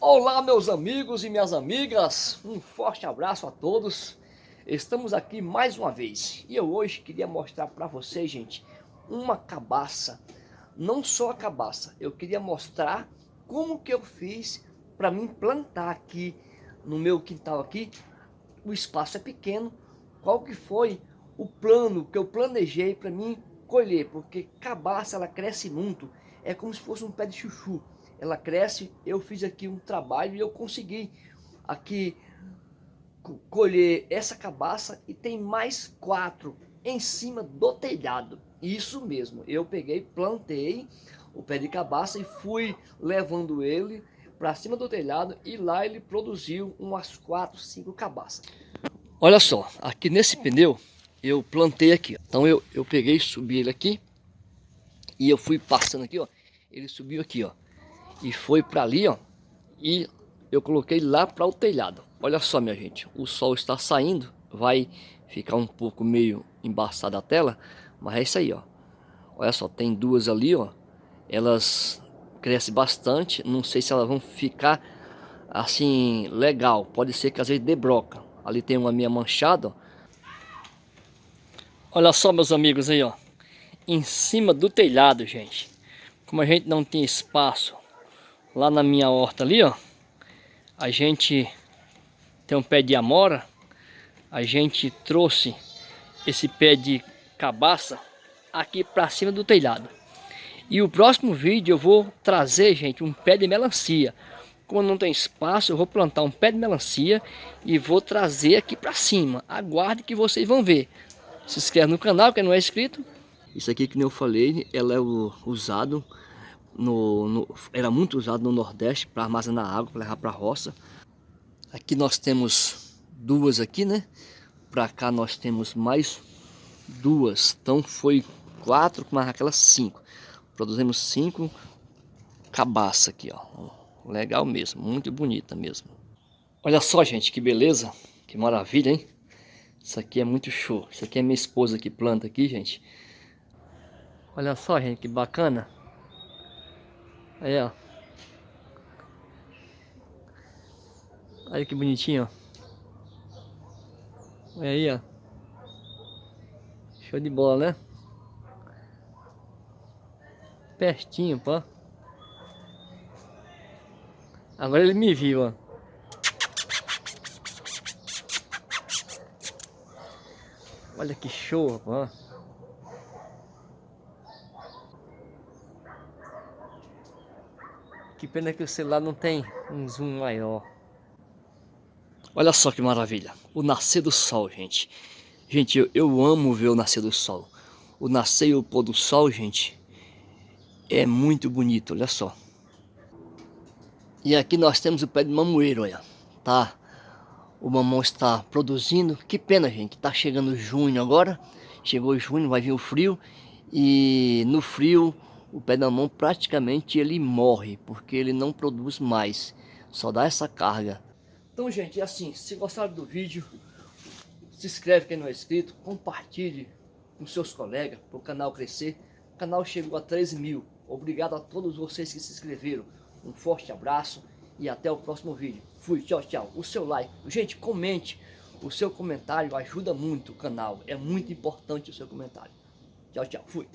Olá meus amigos e minhas amigas, um forte abraço a todos. Estamos aqui mais uma vez e eu hoje queria mostrar para vocês, gente, uma cabaça. Não só a cabaça, eu queria mostrar como que eu fiz para mim plantar aqui no meu quintal aqui. O espaço é pequeno, qual que foi o plano que eu planejei para mim colher, porque cabaça ela cresce muito, é como se fosse um pé de chuchu ela cresce. Eu fiz aqui um trabalho e eu consegui aqui colher essa cabaça e tem mais quatro em cima do telhado. Isso mesmo, eu peguei, plantei o pé de cabaça e fui levando ele para cima do telhado e lá ele produziu umas quatro, cinco cabaças. Olha só, aqui nesse pneu eu plantei aqui. Então eu, eu peguei, subi ele aqui e eu fui passando aqui, ó. Ele subiu aqui, ó e foi para ali, ó. E eu coloquei lá para o telhado. Olha só, minha gente, o sol está saindo, vai ficar um pouco meio embaçada a tela, mas é isso aí, ó. Olha só, tem duas ali, ó. Elas crescem bastante, não sei se elas vão ficar assim legal. Pode ser que às vezes debroca. Ali tem uma minha manchada, ó. Olha só, meus amigos aí, ó. Em cima do telhado, gente. Como a gente não tem espaço lá na minha horta ali, ó, a gente tem um pé de amora, a gente trouxe esse pé de cabaça aqui para cima do telhado. E o próximo vídeo eu vou trazer, gente, um pé de melancia. Como não tem espaço, eu vou plantar um pé de melancia e vou trazer aqui para cima. Aguarde que vocês vão ver. Se inscreve no canal, quem não é inscrito. Isso aqui, que eu falei, ela é usado no, no, era muito usado no Nordeste para armazenar água, para levar para a roça. Aqui nós temos duas aqui, né? Para cá nós temos mais duas. Então foi quatro, mais aquelas cinco. Produzimos cinco cabaça aqui, ó. Legal mesmo, muito bonita mesmo. Olha só, gente, que beleza, que maravilha, hein? Isso aqui é muito show. Isso aqui é minha esposa que planta aqui, gente. Olha só, gente, que bacana. Aí, ó. Olha que bonitinho, ó. Olha aí, ó. Show de bola, né? Pertinho, pô. Agora ele me viu, ó. Olha que show, pô. Que pena que o celular não tem um zoom maior. Olha só que maravilha. O nascer do sol, gente. Gente, eu, eu amo ver o nascer do sol. O nascer e o pôr do sol, gente, é muito bonito, olha só. E aqui nós temos o pé de mamoeiro, olha. Tá? O mamão está produzindo. Que pena, gente. Tá chegando junho agora. Chegou junho, vai vir o frio. E no frio o pé da mão praticamente ele morre, porque ele não produz mais, só dá essa carga. Então gente, é assim, se gostaram do vídeo, se inscreve quem não é inscrito, compartilhe com seus colegas para o canal crescer. O canal chegou a 13 mil. Obrigado a todos vocês que se inscreveram. Um forte abraço e até o próximo vídeo. Fui, tchau, tchau. O seu like. Gente, comente. O seu comentário ajuda muito o canal. É muito importante o seu comentário. Tchau, tchau. Fui.